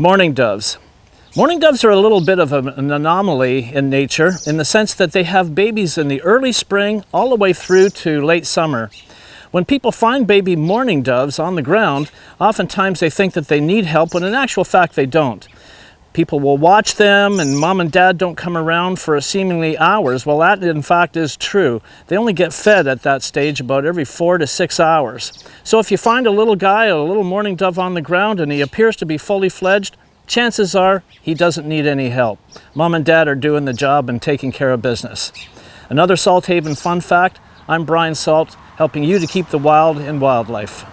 Mourning doves. Mourning doves are a little bit of an anomaly in nature in the sense that they have babies in the early spring all the way through to late summer. When people find baby mourning doves on the ground, oftentimes they think that they need help when in actual fact they don't. People will watch them and mom and dad don't come around for seemingly hours. Well, that in fact is true. They only get fed at that stage about every four to six hours. So if you find a little guy, a little mourning dove on the ground and he appears to be fully fledged, chances are he doesn't need any help. Mom and dad are doing the job and taking care of business. Another Salthaven fun fact, I'm Brian Salt, helping you to keep the wild in wildlife.